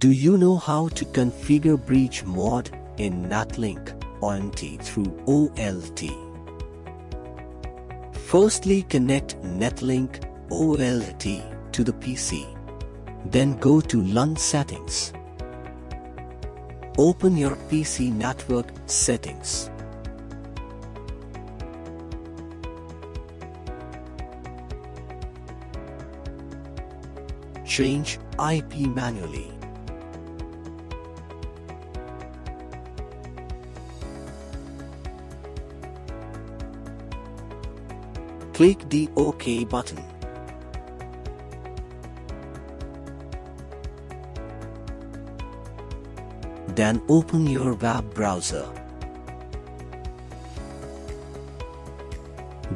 Do you know how to configure bridge mode in NetLink ONT through OLT? Firstly connect NetLink OLT to the PC. Then go to LAN settings. Open your PC network settings. Change IP manually. Click the OK button. Then open your web browser.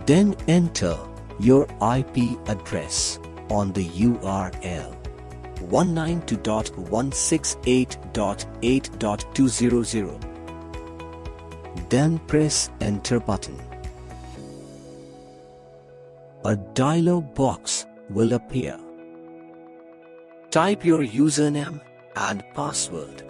Then enter your IP address on the URL 192.168.8.200. Then press enter button. A dialog box will appear. Type your username and password.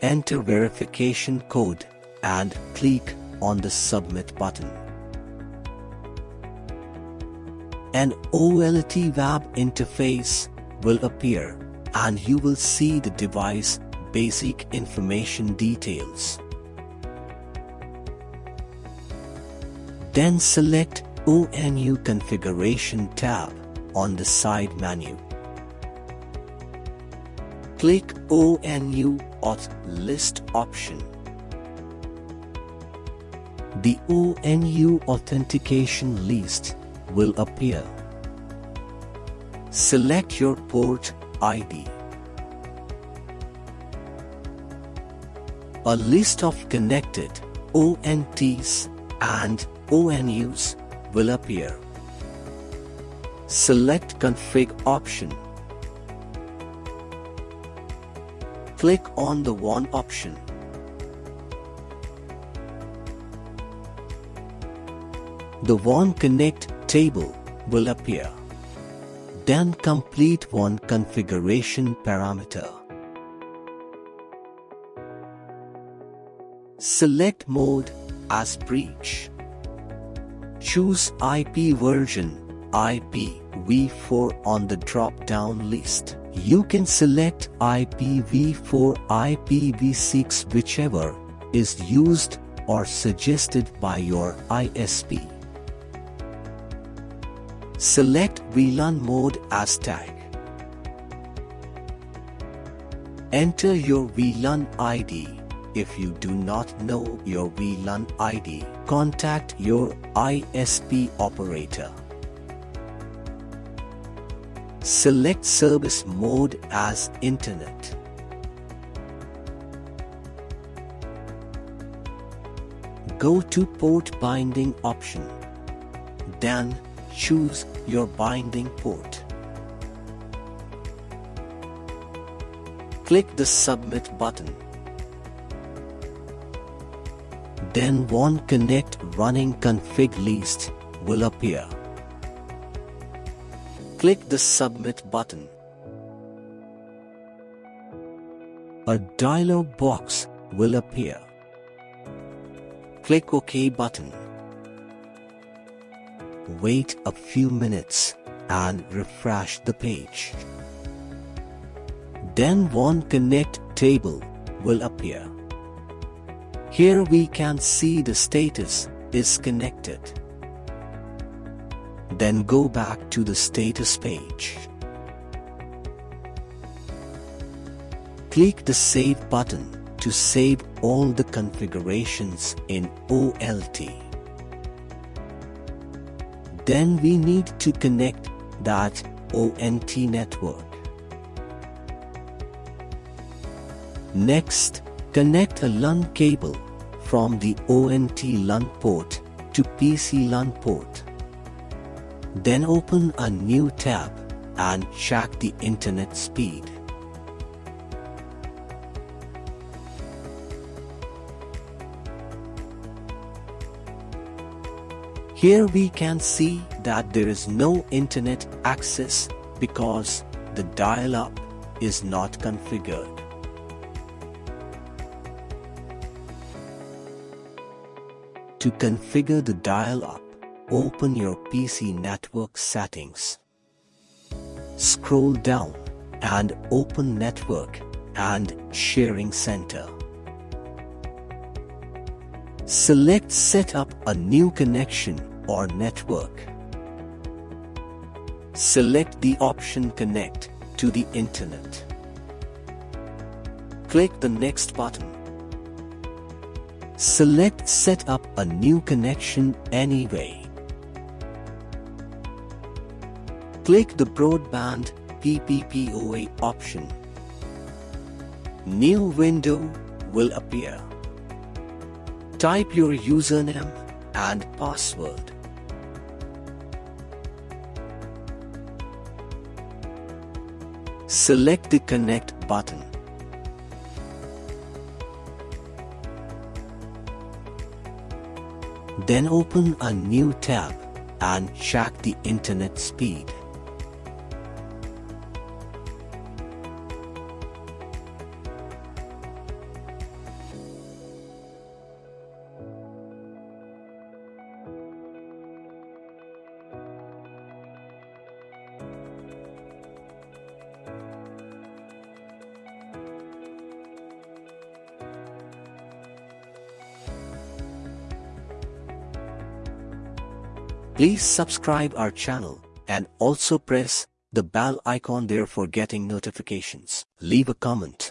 Enter verification code and click on the submit button. An OLT web interface will appear and you will see the device basic information details. Then select ONU Configuration tab on the side menu. Click ONU Auth List option. The ONU Authentication list will appear. Select your port ID. A list of connected ONTs and ONUs will appear. Select Config option. Click on the WAN option. The WAN Connect table will appear. Then complete WAN configuration parameter. Select mode as bridge. Choose IP version IPv4 on the drop-down list. You can select IPv4 IPv6 whichever is used or suggested by your ISP. Select VLAN mode as tag. Enter your VLAN ID. If you do not know your VLAN ID, contact your ISP operator. Select service mode as Internet. Go to port binding option. Then choose your binding port. Click the submit button. Then WAN Connect running config list will appear. Click the submit button. A dialog box will appear. Click OK button. Wait a few minutes and refresh the page. Then WAN Connect table will appear. Here we can see the status is connected. Then go back to the status page. Click the Save button to save all the configurations in OLT. Then we need to connect that ONT network. Next, connect a LAN cable from the ONT LAN port to PC LAN port. Then open a new tab and check the internet speed. Here we can see that there is no internet access because the dial-up is not configured. To configure the dial-up, open your PC network settings. Scroll down and open Network and Sharing Center. Select Set up a new connection or network. Select the option Connect to the Internet. Click the Next button. Select Set up a new connection anyway. Click the Broadband PPPoE option. New window will appear. Type your username and password. Select the Connect button. Then open a new tab and check the internet speed. Please subscribe our channel and also press the bell icon there for getting notifications. Leave a comment.